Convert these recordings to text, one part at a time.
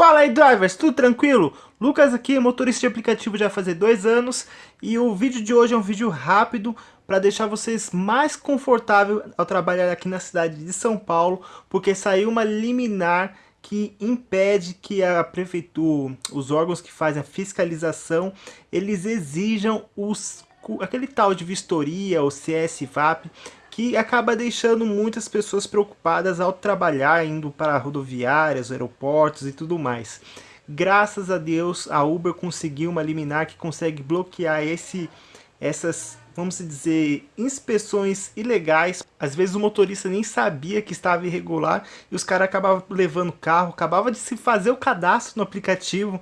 Fala aí drivers, tudo tranquilo? Lucas aqui, motorista de aplicativo já faz dois anos e o vídeo de hoje é um vídeo rápido para deixar vocês mais confortável ao trabalhar aqui na cidade de São Paulo, porque saiu uma liminar que impede que a prefeitura, os órgãos que fazem a fiscalização, eles exijam os, aquele tal de vistoria, o CSVAP, que acaba deixando muitas pessoas preocupadas ao trabalhar, indo para rodoviárias, aeroportos e tudo mais. Graças a Deus, a Uber conseguiu uma liminar que consegue bloquear esse, essas, vamos dizer, inspeções ilegais. Às vezes o motorista nem sabia que estava irregular e os caras acabavam levando o carro, acabava de se fazer o cadastro no aplicativo,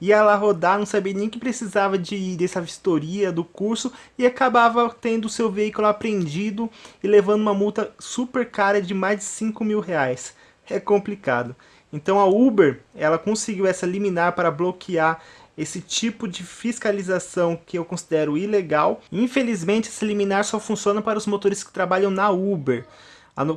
ia lá rodar, não sabia nem que precisava de dessa vistoria do curso e acabava tendo seu veículo apreendido e levando uma multa super cara de mais de 5 mil reais. É complicado. Então a Uber, ela conseguiu essa liminar para bloquear esse tipo de fiscalização que eu considero ilegal. Infelizmente, esse liminar só funciona para os motores que trabalham na Uber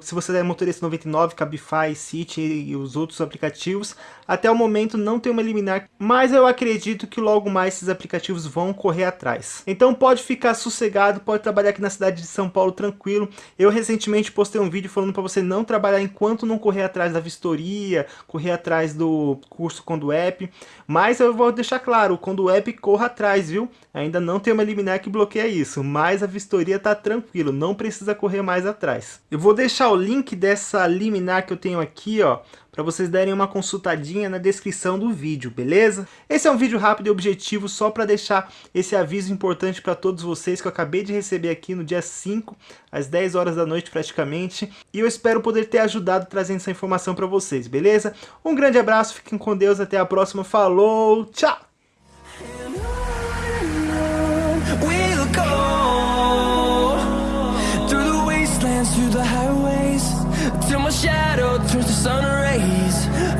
se você é motorista 99, Cabify, City e os outros aplicativos, até o momento não tem uma liminar, mas eu acredito que logo mais esses aplicativos vão correr atrás. Então pode ficar sossegado, pode trabalhar aqui na cidade de São Paulo tranquilo. Eu recentemente postei um vídeo falando para você não trabalhar enquanto não correr atrás da vistoria, correr atrás do curso Conduep, mas eu vou deixar claro, o Conduep corra atrás, viu? Ainda não tem uma liminar que bloqueia isso, mas a vistoria tá tranquilo, não precisa correr mais atrás. Eu vou deixar deixar o link dessa liminar que eu tenho aqui, ó, para vocês darem uma consultadinha na descrição do vídeo, beleza? Esse é um vídeo rápido e objetivo só para deixar esse aviso importante para todos vocês que eu acabei de receber aqui no dia 5, às 10 horas da noite praticamente, e eu espero poder ter ajudado trazendo essa informação para vocês, beleza? Um grande abraço, fiquem com Deus, até a próxima, falou, tchau! dance through the highways. Till my shadow turns to sun rays.